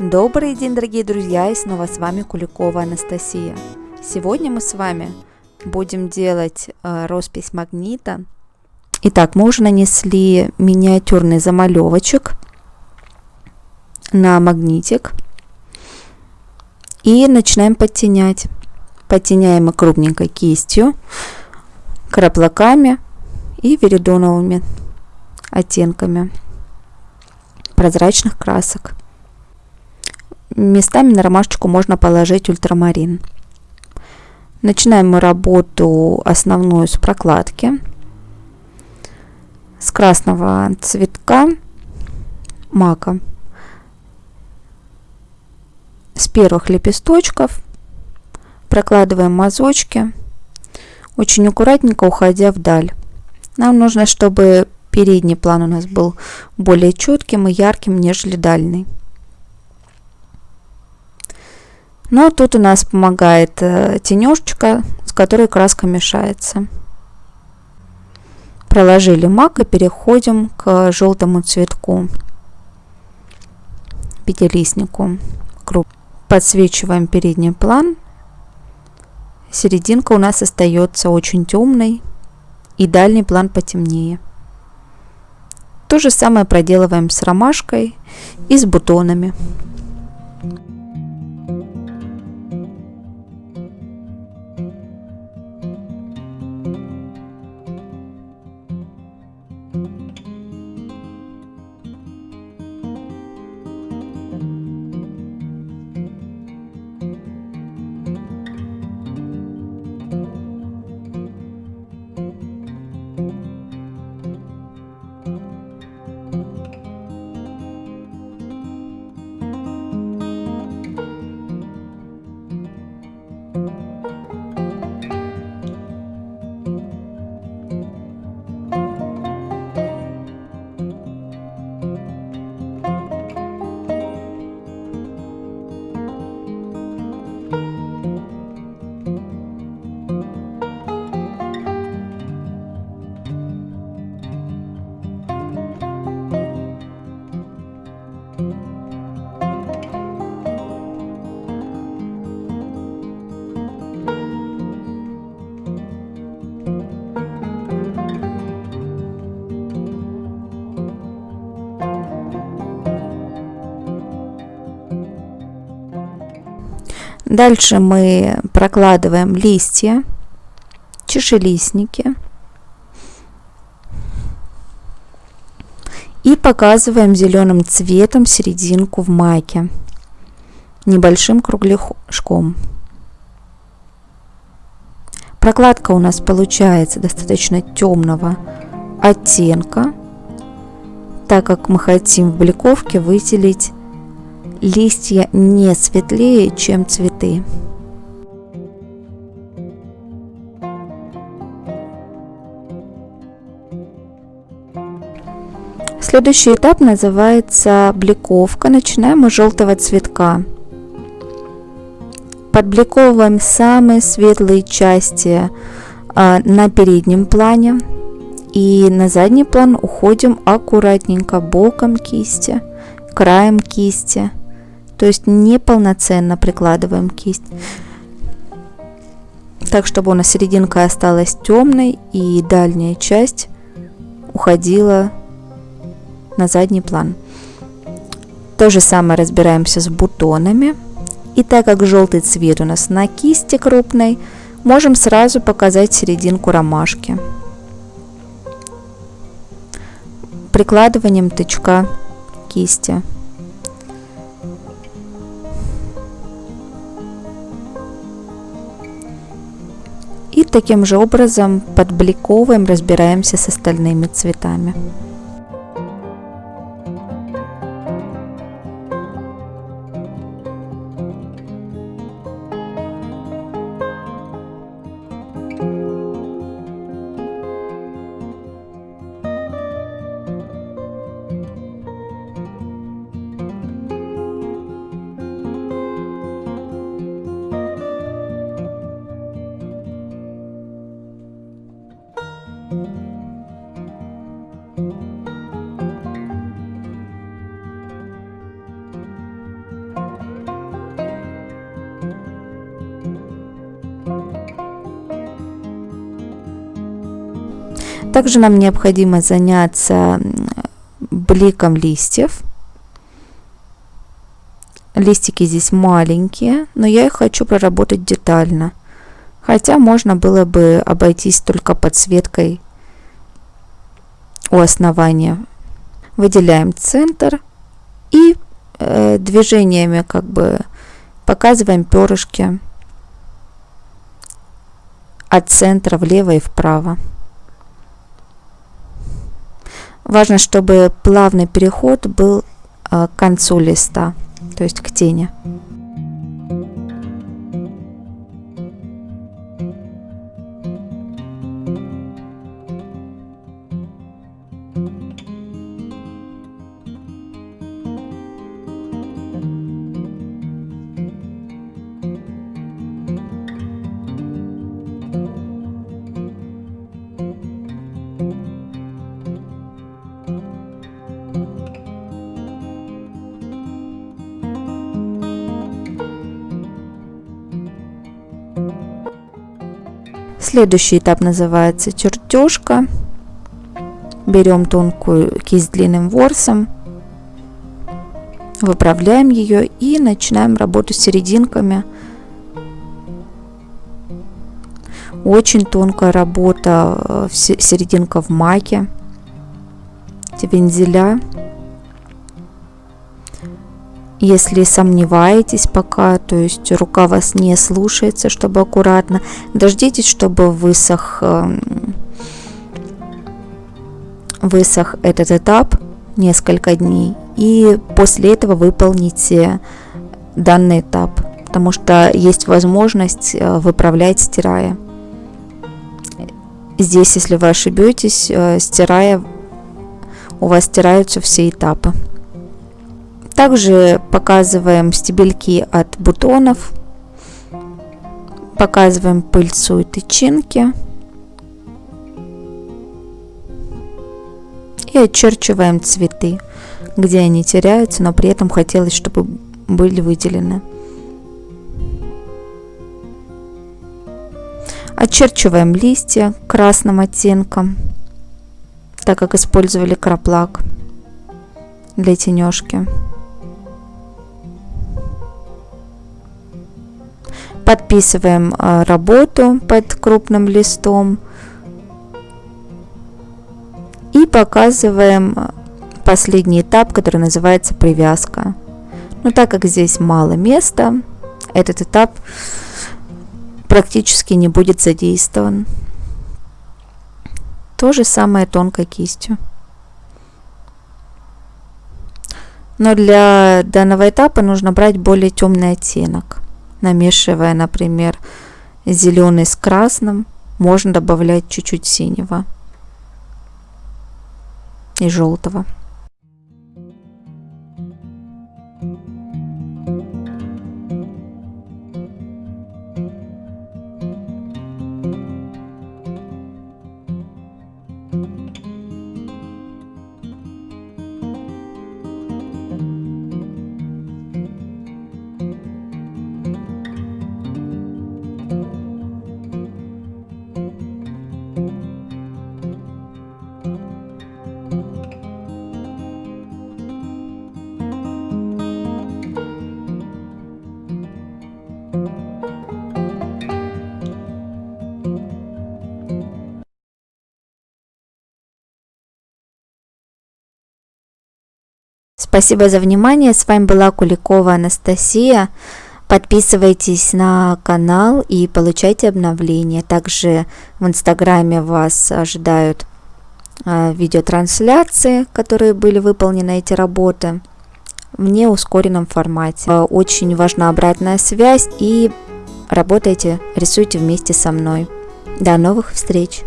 Добрый день, дорогие друзья, и снова с вами Куликова Анастасия. Сегодня мы с вами будем делать э, роспись магнита. Итак, мы уже нанесли миниатюрный замалевочек на магнитик и начинаем подтенять. Подтеняем мы крупненькой кистью, краплаками и веридоновыми оттенками прозрачных красок. Местами на ромашечку можно положить ультрамарин. Начинаем мы работу основную с прокладки. С красного цветка мака. С первых лепесточков прокладываем мазочки, очень аккуратненько уходя вдаль. Нам нужно, чтобы передний план у нас был более четким и ярким, нежели дальний. Но тут у нас помогает э, тенежечка, с которой краска мешается. Проложили мак и переходим к желтому цветку, пятилистнику. Подсвечиваем передний план. Серединка у нас остается очень темной и дальний план потемнее. То же самое проделываем с ромашкой и с бутонами. Дальше мы прокладываем листья, чешелистники. И показываем зеленым цветом серединку в майке небольшим кругляшком. Прокладка у нас получается достаточно темного оттенка, так как мы хотим в бликовке выделить листья не светлее, чем цветы. Следующий этап называется бликовка. Начинаем с желтого цветка. Подбликовываем самые светлые части а, на переднем плане. И на задний план уходим аккуратненько боком кисти, краем кисти – то есть неполноценно прикладываем кисть. Так, чтобы у нас серединка осталась темной и дальняя часть уходила на задний план. То же самое разбираемся с бутонами. И так как желтый цвет у нас на кисти крупной, можем сразу показать серединку ромашки. Прикладыванием тычка кисти. Таким же образом подбликовываем, разбираемся с остальными цветами. Также нам необходимо заняться бликом листьев. Листики здесь маленькие, но я их хочу проработать детально. Хотя можно было бы обойтись только подсветкой у основания. Выделяем центр и э, движениями как бы показываем перышки от центра влево и вправо. Важно, чтобы плавный переход был э, к концу листа, то есть к тени. Следующий этап называется чертежка. Берем тонкую кисть длинным ворсом, выправляем ее и начинаем работу с серединками. Очень тонкая работа, э, серединка в маке, вензеля. Если сомневаетесь пока, то есть рука вас не слушается, чтобы аккуратно, дождитесь, чтобы высох, эм, высох этот этап несколько дней. И после этого выполните данный этап, потому что есть возможность э, выправлять, стирая. Здесь, если вы ошибетесь, э, стирая, у вас стираются все этапы. Также показываем стебельки от бутонов, показываем пыльцу и тычинки. И очерчиваем цветы, где они теряются, но при этом хотелось, чтобы были выделены. Очерчиваем листья красным оттенком, так как использовали краплак для тенежки. Подписываем а, работу под крупным листом и показываем а, последний этап, который называется привязка. Но так как здесь мало места, этот этап практически не будет задействован. То же самое тонкой кистью. Но для данного этапа нужно брать более темный оттенок намешивая, например, зеленый с красным, можно добавлять чуть-чуть синего и желтого. Спасибо за внимание. С вами была Куликова Анастасия. Подписывайтесь на канал и получайте обновления. Также в Инстаграме вас ожидают а, видеотрансляции, которые были выполнены эти работы в неускоренном формате. Очень важна обратная связь и работайте, рисуйте вместе со мной. До новых встреч!